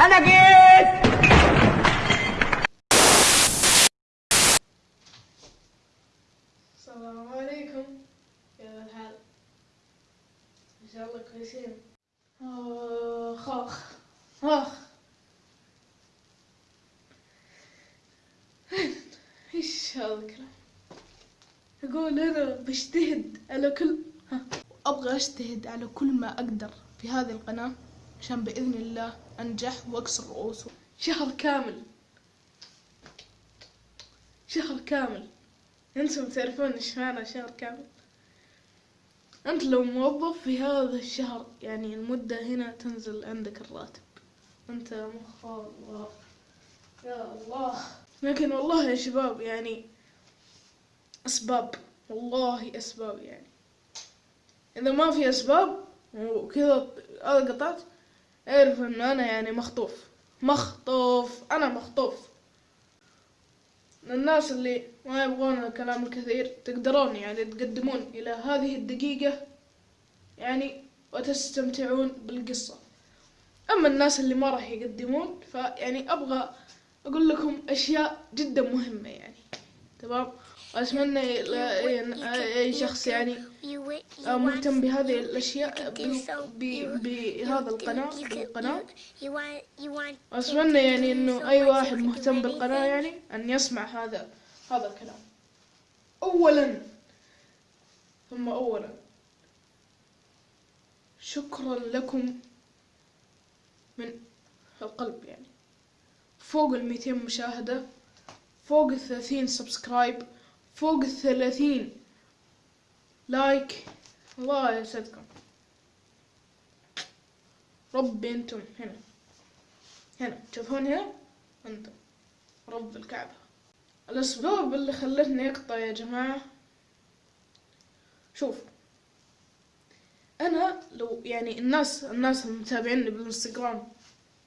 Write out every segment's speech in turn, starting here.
أنا جيت. السلام عليكم. كيف الحال؟ إن شاء الله كويسين. آخ. آخ. آخ إيش هذا الكلام؟ أقول أنا بجتهد على كل ها. أبغى أجتهد على كل ما أقدر في هذه القناة عشان بإذن الله أنجح وأكسر رؤوسهم شهر كامل. شهر كامل. أنتم تعرفون إيش معنى شهر كامل. أنت لو موظف في هذا الشهر يعني المدة هنا تنزل عندك الراتب. أنت مخ الله. يا الله. لكن والله يا شباب يعني أسباب. والله أسباب يعني. إذا ما في أسباب وكذا هذا قطعت. اعرف ان أنا يعني مخطوف. مخطوف. أنا مخطوف. الناس اللي ما يبغون الكلام الكثير تقدرون يعني تقدمون إلى هذه الدقيقة يعني وتستمتعون بالقصة. أما الناس اللي ما راح يقدمون فيعني أبغى أقول لكم أشياء جدا مهمة يعني. تمام؟ وأتمنى أي شخص يعني مهتم بهذه الأشياء بهذا القناة بالقناة. وأتمنى يعني إنه أي واحد مهتم بالقناة يعني أن يسمع هذا هذا الكلام. أولا ثم أولا. شكرا لكم من القلب يعني. فوق الميتين مشاهدة. فوق الثلاثين subscribe فوق الثلاثين like الله يسعدكم. ربي أنتم هنا. هنا. تشوفون هنا؟ أنتم. رب الكعبة. الأسباب اللي خلتني أقطع يا جماعة. شوف. أنا لو يعني الناس الناس المتابعيني بالإنستغرام.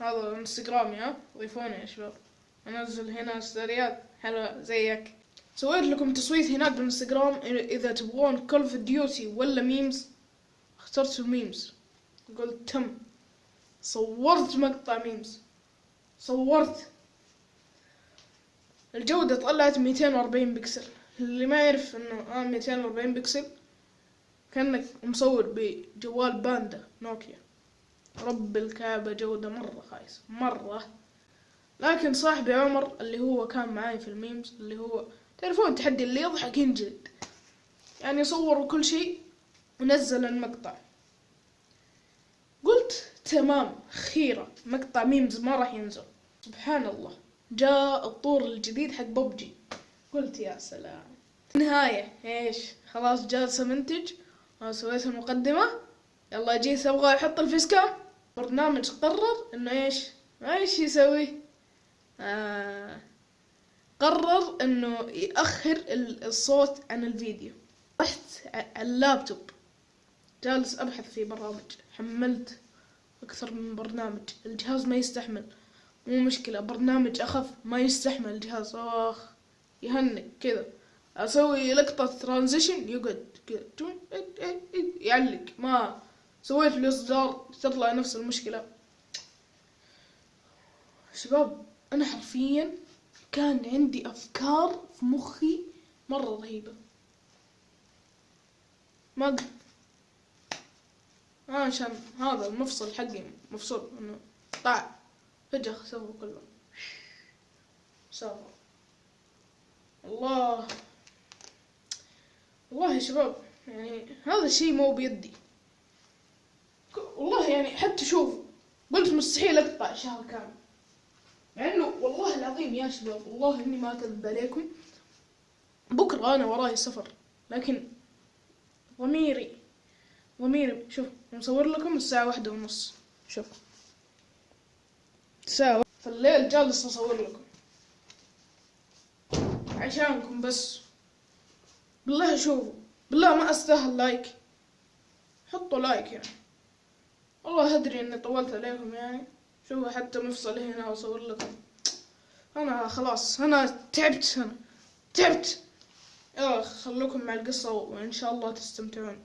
هذا انستغرامي ها ضيفوني يا شباب. أنزل هنا ستوريات حلوة زيك. سويت لكم تصويت هناك بالانستغرام إذا تبغون Call of Duty ولا memes اخترتوا memes قلت تم. صورت مقطع memes صورت. الجودة طلعت 240 بكسل. اللي ما يعرف إنه آه 240 بكسل كأنك مصور بجوال باندا نوكيا. رب الكعبة جودة مرة خايسة. مرة. لكن صاحبي عمر اللي هو كان معاي في ال memes اللي هو تعرفون التحدي اللي يضحك ينجلد يعني صور كل شيء ونزل المقطع. قلت تمام خيرة مقطع memes ما راح ينزل. سبحان الله جاء الطور الجديد حق ببجي. قلت يا سلام. نهاية. إيش؟ خلاص جالس منتج. سويت المقدمة. يلا جيت أبغى أحط ال face cam برنامج قرر إنه إيش؟ إيش يسوي. قرر إنه يأخر ال- الصوت عن الفيديو. رحت على اللابتوب. جالس أبحث في برامج. حملت أكثر من برنامج. الجهاز ما يستحمل. مو مشكلة برنامج أخف ما يستحمل الجهاز. أخ يهنك كذا. أسوي لقطة ترانزيشن يقعد كذا. يعلق. ما سويت له إصدار تطلع نفس المشكلة. شباب أنا حرفيا كان عندي أفكار في مخي مرة رهيبة. ما آه عشان هذا المفصل حقي مفصول إنه طاع. فجأة سوى كله. سافر الله. والله يا شباب يعني هذا الشيء مو بيدي. والله يعني حتى شوف قلت مستحيل أقطع شهر كامل. مع إنه والله العظيم يا شباب والله إني ما أكذب عليكم بكرة أنا وراي سفر لكن ضميري ضميري شوف مصور لكم الساعة واحدة ونص شوف. الساعة في الليل جالس أصور لكم. عشانكم بس. بالله شوفوا بالله ما أستاهل like حطوا like يعني. والله أدري إني طولت عليكم يعني. شوفوا حتى مفصل هنا واصور لكم. أنا خلاص أنا تعبت أنا تعبت. يلا خلوكم مع القصة وإن شاء الله تستمتعون.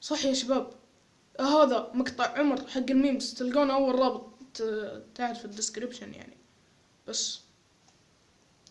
صح يا شباب هذا مقطع عمر حق ال memes. تلقون أول رابط تحت في ال description يعني. بس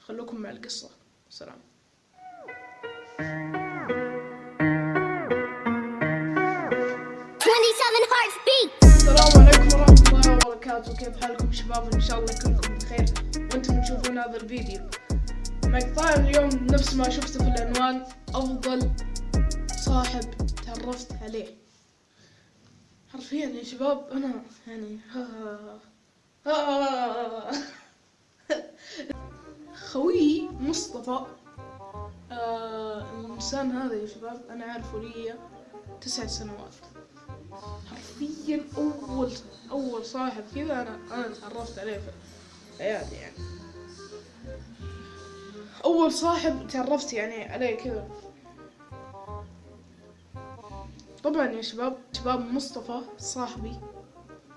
خلوكم مع القصة. سلام. 27 hearts beat. السلام عليكم. ورحمة الله وبركاته كيف حالكم شباب إن شاء الله كلكم بخير وأنتم تشوفون هذا الفيديو مقطع اليوم نفس ما شفته في العنوان أفضل صاحب تعرفت عليه حرفيا يا شباب أنا يعني ها خويي مصطفى آه الإنسان هذا يا شباب أنا عارفه لي تسع سنوات حرفيا أول أول صاحب كذا أنا أنا تعرفت عليه في حياتي يعني. أول صاحب تعرفت يعني عليه كذا. طبعا يا شباب شباب مصطفى صاحبي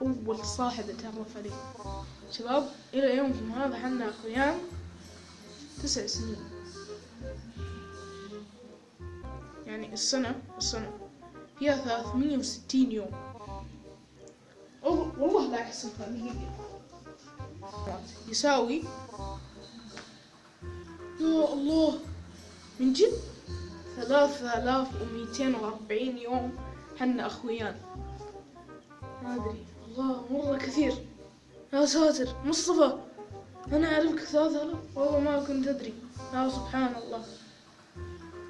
أول صاحب اتعرف عليه. شباب إلى يومكم هذا حنا أخويان تسع سنين. يعني السنة السنة فيها 360 يوم. والله يساوي يا الله من جد؟ ثلاثة آلاف ومئتين وأربعين يوم حنا أخويان. ما أدري. الله مرة كثير. يا ساتر مصطفى أنا أعرفك ثلاثة آلاف؟ والله ما كنت أدري. يا سبحان الله.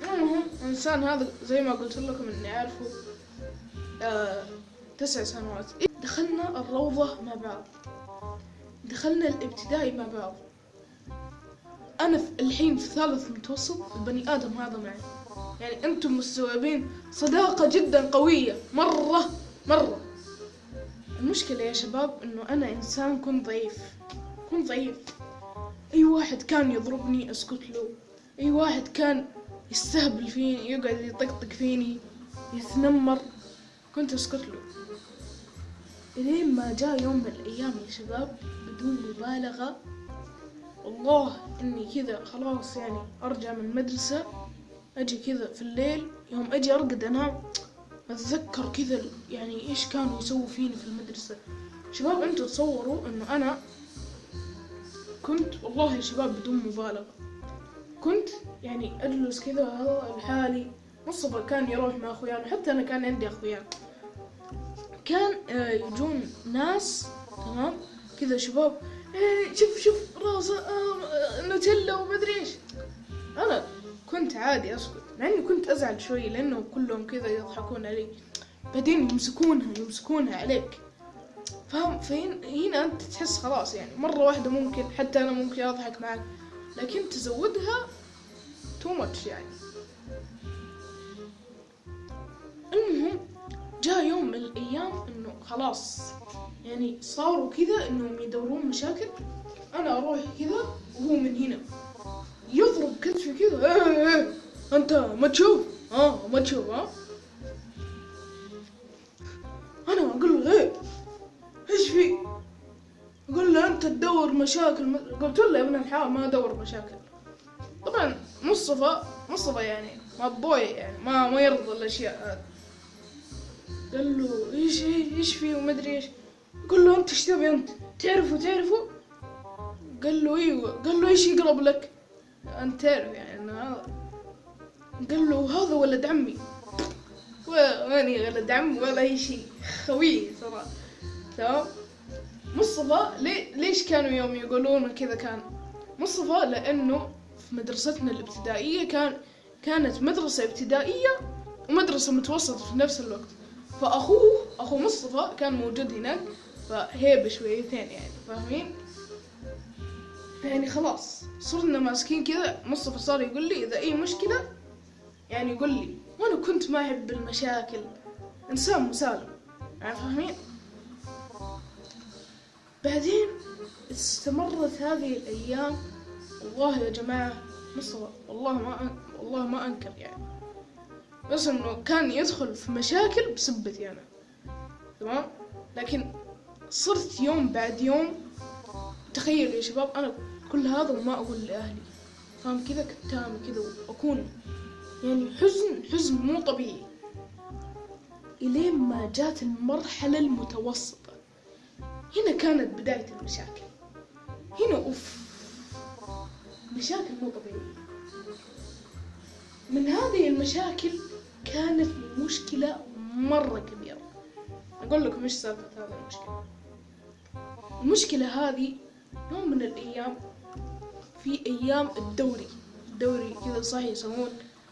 المهم الإنسان هذا زي ما قلت لكم إني أعرفه آه تسع سنوات. دخلنا الروضة مع بعض. دخلنا الابتدائي مع بعض. أنا الحين في ثالث متوسط البني آدم هذا معي. يعني أنتم مستوعبين؟ صداقة جدا قوية. مرة مرة. المشكلة يا شباب إنه أنا إنسان كنت ضعيف. كنت ضعيف. أي واحد كان يضربني أسكت له. أي واحد كان يستهبل فيني يقعد يطقطق فيني يتنمر كنت أسكت له. إلين ما جاء يوم من الأيام يا شباب بدون مبالغة. والله إني كذا خلاص يعني أرجع من المدرسة أجي كذا في الليل يوم أجي أرقد انام أتذكر كذا يعني إيش كانوا يسووا فيني في المدرسة. شباب أنتوا تصوروا إنه أنا كنت والله يا شباب بدون مبالغة. كنت يعني أجلس كذا لحالي مصطفى كان يروح مع اخويان حتى أنا كان عندي اخويان كان آه، يجون ناس تمام؟ كذا شباب إيه شوف شوف راس آه، آه، نوتيلا ومدري إيش. أنا كنت عادي أسكت مع إني كنت أزعل شوي لأنه كلهم كذا يضحكون علي. بعدين يمسكونها يمسكونها عليك. فاهم فهنا هنا أنت تحس خلاص يعني مرة واحدة ممكن حتى أنا ممكن أضحك معك. لكن تزودها تو ماتش يعني. جاء يوم من الأيام إنه خلاص يعني صاروا كذا إنهم يدورون مشاكل أنا أروح كذا وهو من هنا. يضرب كتفي كذا إيه إيه أنت ما تشوف؟ آه ما تشوف ها أنا أقول له إيه إيش في؟ يقول له أنت تدور مشاكل قلت له يا ابن الحلال ما أدور مشاكل. طبعا مصطفى مصطفى يعني ما بوي يعني ما ما يرضى الأشياء هذه. قال له إيش إيش في وما أدري إيش؟ قال له أنت إيش تبي؟ أنت تعرفه تعرفه؟ قال له إيوه. قال له إيش يقرب لك؟ أنت تعرف يعني إنه هذا. قال له هذا ولد عمي. ماني ولد عم ولا أي شيء. خوي ترى. تمام؟ مصطفى ليش كانوا يوم يقولون كذا كان؟ مصطفى لأنه في مدرستنا الابتدائية كان كانت مدرسة ابتدائية ومدرسة متوسطة في نفس الوقت. فأخوه أخو مصطفى كان موجود هناك فهيبه شويتين يعني فاهمين؟ يعني خلاص صرنا ماسكين كذا مصطفى صار يقول لي إذا أي مشكلة يعني يقول لي. وأنا كنت ما أحب المشاكل. إنسان مسالم. يعني فاهمين؟ بعدين استمرت هذه الأيام. والله يا جماعة مصطفى والله ما والله ما أنكر يعني. بس إنه كان يدخل في مشاكل بسبتي أنا. تمام؟ لكن صرت يوم بعد يوم تخيل يا شباب أنا كل هذا وما أقول لأهلي. فاهم كذا؟ كتامي كذا وأكون يعني حزن حزن مو طبيعي. إلين ما جات المرحلة المتوسطة. هنا كانت بداية المشاكل. هنا أوف مشاكل مو طبيعية. من هذه المشاكل كانت مشكلة مرة كبيرة. أقول لكم إيش سالفة هذه المشكلة. المشكلة هذه يوم من الأيام في أيام الدوري. الدوري كذا صح يسمون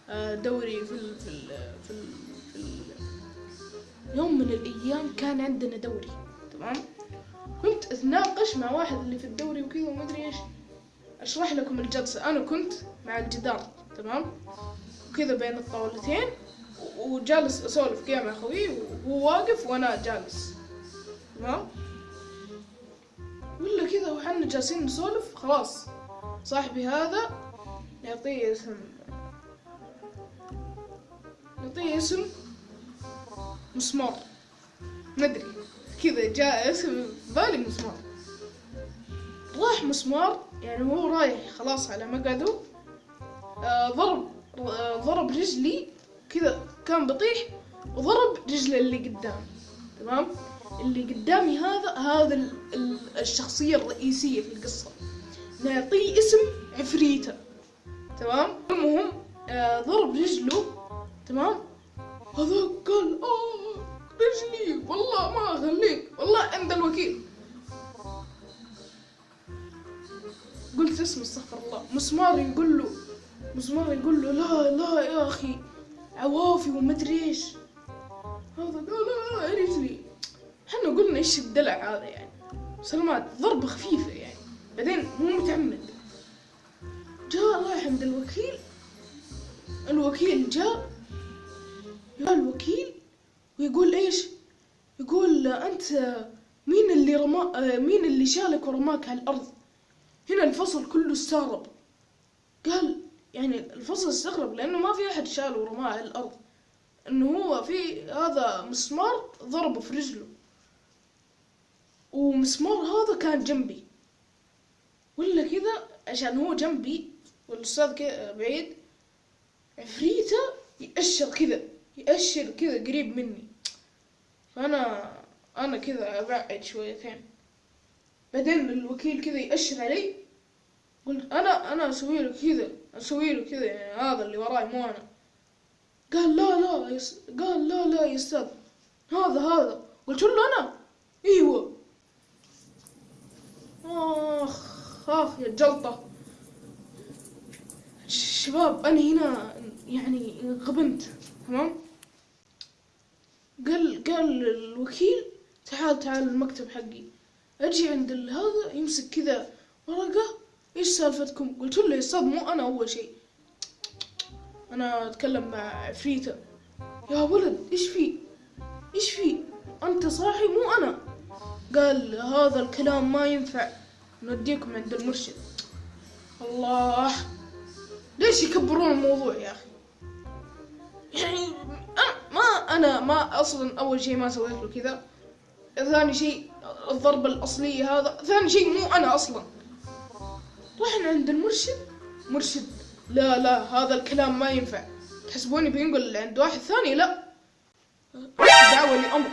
آه، دوري في ال في ال في ال في ال. يوم من الأيام كان عندنا دوري تمام؟ كنت أتناقش مع واحد اللي في الدوري وكذا وما أدري إيش. أشرح لكم الجلسة. أنا كنت مع الجدار تمام؟ وكذا بين الطاولتين. وجالس أسولف كذا مع خوي وهو واقف وأنا جالس. تمام ولا كذا وحنا جالسين نسولف خلاص. صاحبي هذا نعطيه اسم. نعطيه اسم مسمار. ندري كذا جاء اسم بالي مسمار. راح مسمار يعني هو رايح خلاص على مقعده. آه ضرب آه ضرب رجلي كذا كان بطيح وضرب رجل اللي قدام تمام؟ اللي قدامي هذا هذا ال- ال- الشخصية الرئيسية في القصة. نعطيه اسم عفريتة تمام؟ المهم آه ضرب رجله تمام؟ هذا قال آه رجلي والله ما اخليك والله عند الوكيل. قلت اسم استغفر الله. مسمار يقول له مسمار يقول له لا لا يا أخي عوافي ومدري إيش. هذا لا لا رجلي إحنا قلنا إيش الدلع هذا يعني. سلمات ضربة خفيفة يعني. بعدين مو متعمد. جاء رايح عند الوكيل. الوكيل جاء. جاء الوكيل. ويقول إيش؟ يقول أنت مين اللي رما مين اللي شالك ورماك على الأرض؟ هنا الفصل كله استغرب. قال يعني الفصل استغرب لأنه ما في أحد شاله ورماه على الأرض. إنه هو في هذا مسمار ضربه في رجله. ومسمار هذا كان جنبي. ولا كذا عشان هو جنبي والأستاذ كذا بعيد عفريته يأشر كذا يأشر كذا قريب مني. فأنا أنا كذا أبعد شويتين. بعدين الوكيل كذا يأشر علي قلت أنا أنا أسوي له كذا. أسوي له كذا يعني هذا اللي وراي مو أنا. قال لا لا يس... قال لا لا يا أستاذ هذا هذا. قلت له أنا؟ أيوه. آخ آخ يا الجلطة شباب أنا هنا يعني غبنت تمام؟ قال قال الوكيل تعال تعال المكتب حقي. أجي عند هذا يمسك كذا ورقة إيش سالفتكم؟ قلت له مو أنا أول شيء. أنا أتكلم مع عفريتة يا ولد إيش في؟ إيش في؟ أنت صاحي مو أنا. قال هذا الكلام ما ينفع. نوديكم عند المرشد. الله. ليش يكبرون الموضوع يا أخي؟ يعني أنا ما أنا ما أصلا أول شيء ما سويت له كذا. ثاني شيء الضربة الأصلية هذا ثاني شيء مو أنا أصلا. رحنا عند المرشد. مرشد. لا لا هذا الكلام ما ينفع. تحسبوني بينقل عند واحد ثاني؟ لا. دعوة لأمر.